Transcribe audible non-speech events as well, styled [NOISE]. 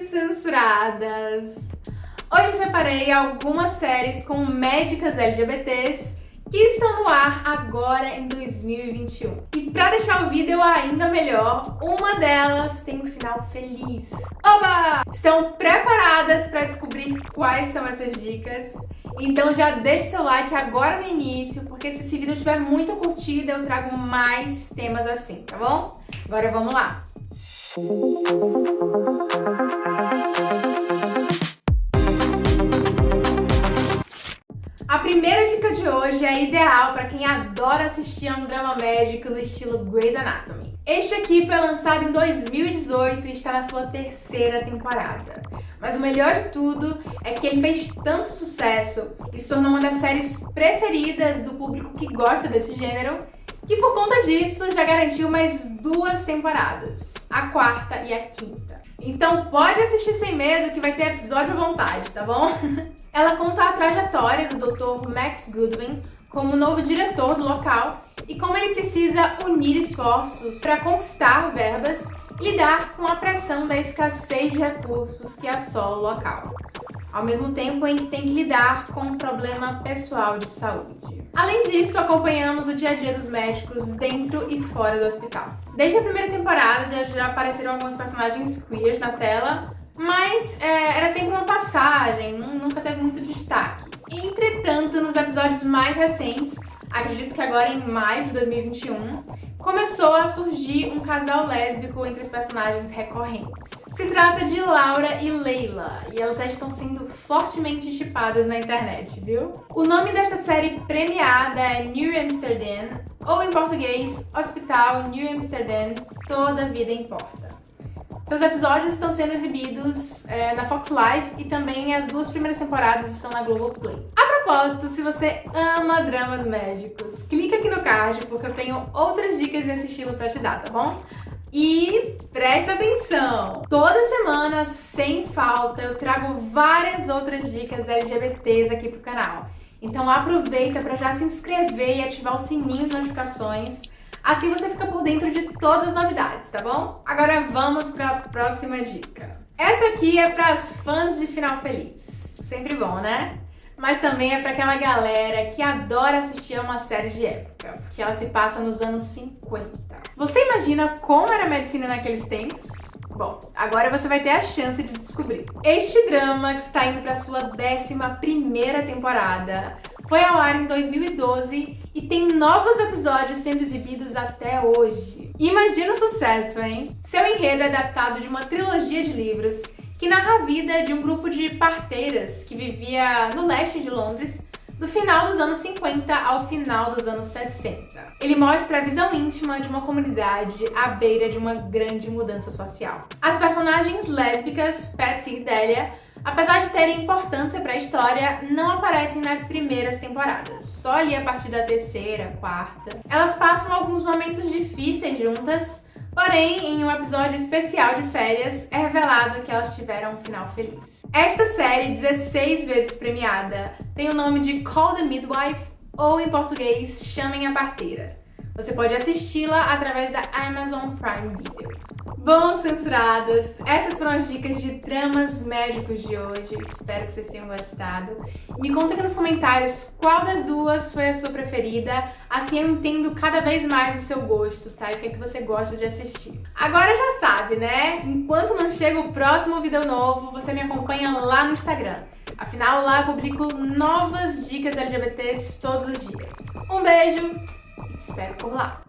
Censuradas! Hoje eu separei algumas séries com médicas LGBTs que estão no ar agora em 2021. E pra deixar o vídeo ainda melhor, uma delas tem um final feliz. Oba! Estão preparadas para descobrir quais são essas dicas? Então já deixa seu like agora no início, porque se esse vídeo tiver muita curtida, eu trago mais temas assim, tá bom? Agora vamos lá! A primeira dica de hoje é ideal para quem adora assistir a um drama médico no estilo Grey's Anatomy. Este aqui foi lançado em 2018 e está na sua terceira temporada. Mas o melhor de tudo é que ele fez tanto sucesso e se tornou uma das séries preferidas do público que gosta desse gênero e por conta disso já garantiu mais duas temporadas, a quarta e a quinta. Então pode assistir sem medo que vai ter episódio à vontade, tá bom? [LAUGHS] Ela conta a trajetória do Dr. Max Goodwin como novo diretor do local e como ele precisa unir esforços para conquistar verbas e lidar com a pressão da escassez de recursos que assola o local ao mesmo tempo em que tem que lidar com um problema pessoal de saúde. Além disso, acompanhamos o dia a dia dos médicos dentro e fora do hospital. Desde a primeira temporada já apareceram alguns personagens queers na tela, mas é, era sempre uma passagem, nunca teve muito destaque. Entretanto, nos episódios mais recentes, acredito que agora em maio de 2021, começou a surgir um casal lésbico entre os personagens recorrentes. Se trata de Laura e Leila, e elas já estão sendo fortemente chipadas na internet, viu? O nome desta série premiada é New Amsterdam, ou em português, Hospital New Amsterdam, Toda Vida Importa. Seus episódios estão sendo exibidos é, na Fox Live e também as duas primeiras temporadas estão na Globoplay. A propósito, se você ama dramas médicos, clica aqui no card porque eu tenho outras dicas desse estilo pra te dar, tá bom? E presta atenção! Toda semana, sem falta, eu trago várias outras dicas LGBTs aqui pro canal. Então aproveita para já se inscrever e ativar o sininho de notificações Assim você fica por dentro de todas as novidades, tá bom? Agora vamos para a próxima dica. Essa aqui é para as fãs de Final Feliz. Sempre bom, né? Mas também é para aquela galera que adora assistir a uma série de época, porque ela se passa nos anos 50. Você imagina como era a medicina naqueles tempos? Bom, agora você vai ter a chance de descobrir. Este drama, que está indo para sua 11ª temporada, foi ao ar em 2012 e tem novos episódios sendo exibidos até hoje. Imagina o sucesso, hein? Seu enredo é adaptado de uma trilogia de livros que narra a vida de um grupo de parteiras que vivia no leste de Londres do final dos anos 50 ao final dos anos 60. Ele mostra a visão íntima de uma comunidade à beira de uma grande mudança social. As personagens lésbicas, Patsy e Delia, apesar de terem importância para a história, não aparecem nas primeiras temporadas, só ali a partir da terceira, quarta. Elas passam alguns momentos difíceis juntas, porém, em um episódio especial de férias, é revelado que elas tiveram um final feliz. Esta série, 16 vezes premiada, tem o nome de Call the Midwife, ou em português, Chamem a Parteira. Você pode assisti-la através da Amazon Prime Video. Bom, censuradas, essas foram as dicas de dramas médicos de hoje. Espero que vocês tenham gostado. Me conta aqui nos comentários qual das duas foi a sua preferida. Assim eu entendo cada vez mais o seu gosto, tá? E o que é que você gosta de assistir. Agora já sabe, né? Enquanto não chega o próximo vídeo novo, você me acompanha lá no Instagram. Afinal, lá eu publico novas dicas LGBTs todos os dias. Um beijo e te espero por lá.